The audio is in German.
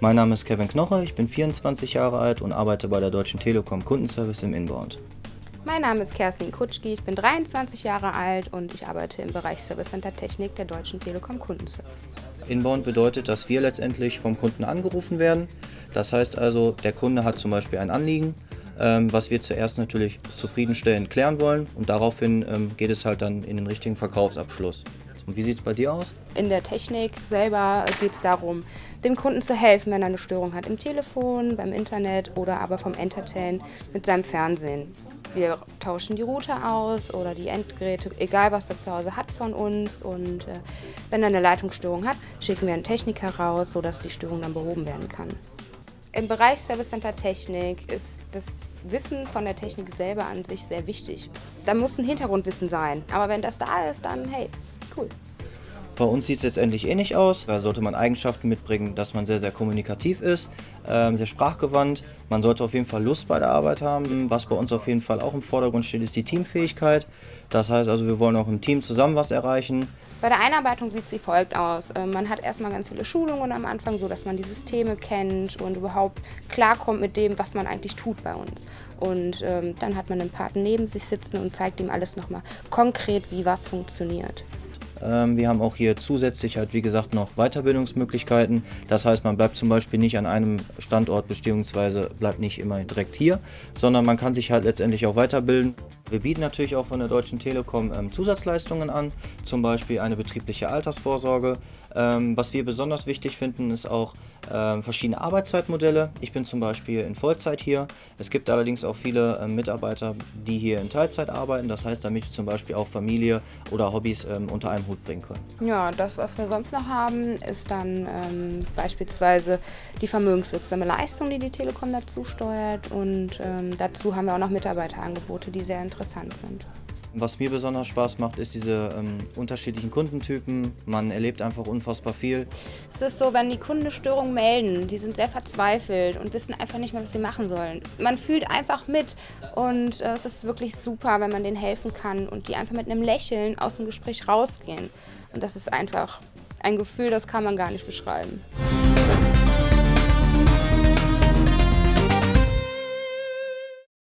Mein Name ist Kevin Knoche, ich bin 24 Jahre alt und arbeite bei der Deutschen Telekom Kundenservice im Inbound. Mein Name ist Kerstin Kutschki, ich bin 23 Jahre alt und ich arbeite im Bereich Service Center Technik der Deutschen Telekom Kundenservice. Inbound bedeutet, dass wir letztendlich vom Kunden angerufen werden. Das heißt also, der Kunde hat zum Beispiel ein Anliegen, was wir zuerst natürlich zufriedenstellend klären wollen und daraufhin ähm, geht es halt dann in den richtigen Verkaufsabschluss. Und wie sieht es bei dir aus? In der Technik selber geht es darum, dem Kunden zu helfen, wenn er eine Störung hat im Telefon, beim Internet oder aber vom Entertain mit seinem Fernsehen. Wir tauschen die Router aus oder die Endgeräte, egal was er zu Hause hat von uns. Und äh, wenn er eine Leitungsstörung hat, schicken wir einen Techniker raus, sodass die Störung dann behoben werden kann. Im Bereich Service Center Technik ist das Wissen von der Technik selber an sich sehr wichtig. Da muss ein Hintergrundwissen sein. Aber wenn das da ist, dann hey, cool. Bei uns sieht es letztendlich ähnlich aus. Da sollte man Eigenschaften mitbringen, dass man sehr, sehr kommunikativ ist, ähm, sehr sprachgewandt. Man sollte auf jeden Fall Lust bei der Arbeit haben. Was bei uns auf jeden Fall auch im Vordergrund steht, ist die Teamfähigkeit. Das heißt also, wir wollen auch im Team zusammen was erreichen. Bei der Einarbeitung sieht es wie folgt aus. Ähm, man hat erstmal ganz viele Schulungen am Anfang, so dass man die Systeme kennt und überhaupt klarkommt mit dem, was man eigentlich tut bei uns. Und ähm, dann hat man einen Partner neben sich sitzen und zeigt ihm alles nochmal konkret, wie was funktioniert. Ähm, wir haben auch hier zusätzlich halt wie gesagt noch Weiterbildungsmöglichkeiten. Das heißt, man bleibt zum Beispiel nicht an einem Standort bzw. bleibt nicht immer direkt hier, sondern man kann sich halt letztendlich auch weiterbilden. Wir bieten natürlich auch von der Deutschen Telekom ähm, Zusatzleistungen an, zum Beispiel eine betriebliche Altersvorsorge. Ähm, was wir besonders wichtig finden, ist auch ähm, verschiedene Arbeitszeitmodelle. Ich bin zum Beispiel in Vollzeit hier. Es gibt allerdings auch viele ähm, Mitarbeiter, die hier in Teilzeit arbeiten. Das heißt, damit zum Beispiel auch Familie oder Hobbys ähm, unter einem Hut bringen können. Ja, das, was wir sonst noch haben, ist dann ähm, beispielsweise die vermögenswirksame Leistung, die die Telekom dazu steuert. Und dazu haben wir auch noch Mitarbeiterangebote, die sehr interessant interessant sind. Was mir besonders Spaß macht, ist diese ähm, unterschiedlichen Kundentypen. Man erlebt einfach unfassbar viel. Es ist so, wenn die Kunden Störungen melden, die sind sehr verzweifelt und wissen einfach nicht mehr, was sie machen sollen. Man fühlt einfach mit und äh, es ist wirklich super, wenn man denen helfen kann und die einfach mit einem Lächeln aus dem Gespräch rausgehen. Und das ist einfach ein Gefühl, das kann man gar nicht beschreiben.